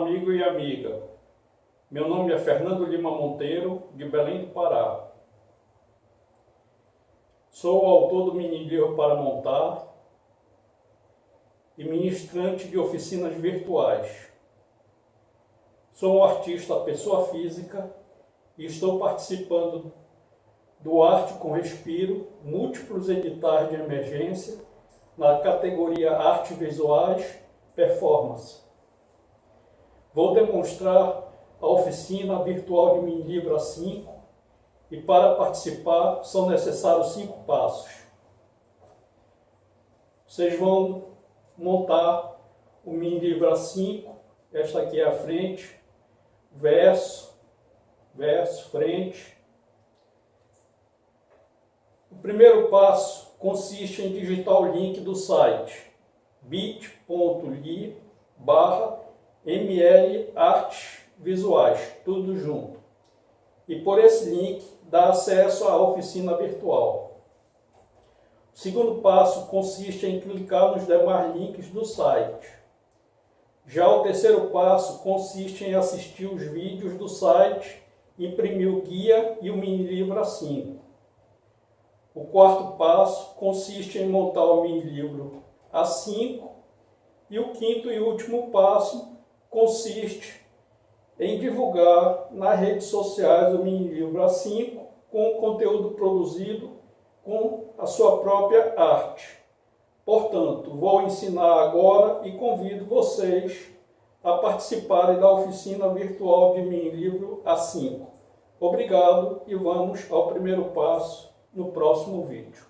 amigo e amiga. Meu nome é Fernando Lima Monteiro, de Belém do Pará. Sou autor do mini livro para montar e ministrante de oficinas virtuais. Sou um artista pessoa física e estou participando do Arte com Respiro, múltiplos editais de emergência, na categoria Arte Visuais Performance. Vou demonstrar a oficina virtual de Mini Livro A5 e para participar são necessários cinco passos. Vocês vão montar o Mini Livro A5, esta aqui é a frente, verso, verso, frente. O primeiro passo consiste em digitar o link do site bit.ly barra mlartvisuais, tudo junto. E por esse link dá acesso à oficina virtual. O segundo passo consiste em clicar nos demais links do site. Já o terceiro passo consiste em assistir os vídeos do site, imprimir o guia e o mini livro A5. O quarto passo consiste em montar o mini livro A5 e o quinto e último passo consiste em divulgar nas redes sociais o mini livro A5 com o conteúdo produzido com a sua própria arte. Portanto, vou ensinar agora e convido vocês a participarem da oficina virtual de mini livro A5. Obrigado e vamos ao primeiro passo no próximo vídeo.